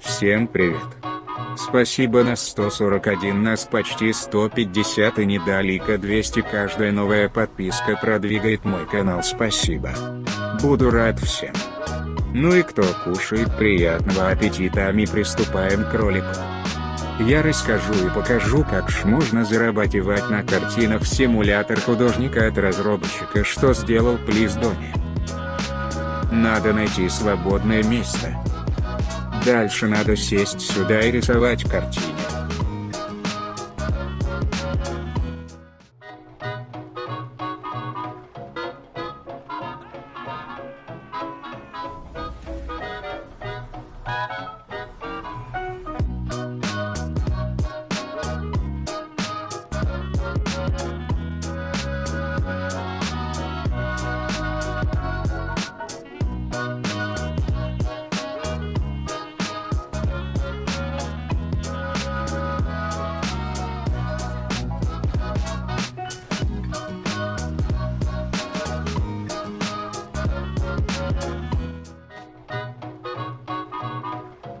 Всем привет. Спасибо на 141 нас почти 150 и недалека 200 каждая новая подписка продвигает мой канал спасибо. Буду рад всем. Ну и кто кушает приятного аппетита а мы приступаем к ролику. Я расскажу и покажу как ж можно зарабатывать на картинах симулятор художника от разработчика что сделал Плиздони. Надо найти свободное место. Дальше надо сесть сюда и рисовать картины.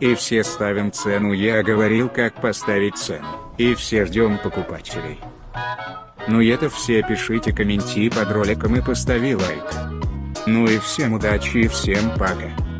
И все ставим цену я говорил как поставить цену, и все ждем покупателей. Ну и это все пишите комменти под роликом и постави лайк. Ну и всем удачи и всем пока.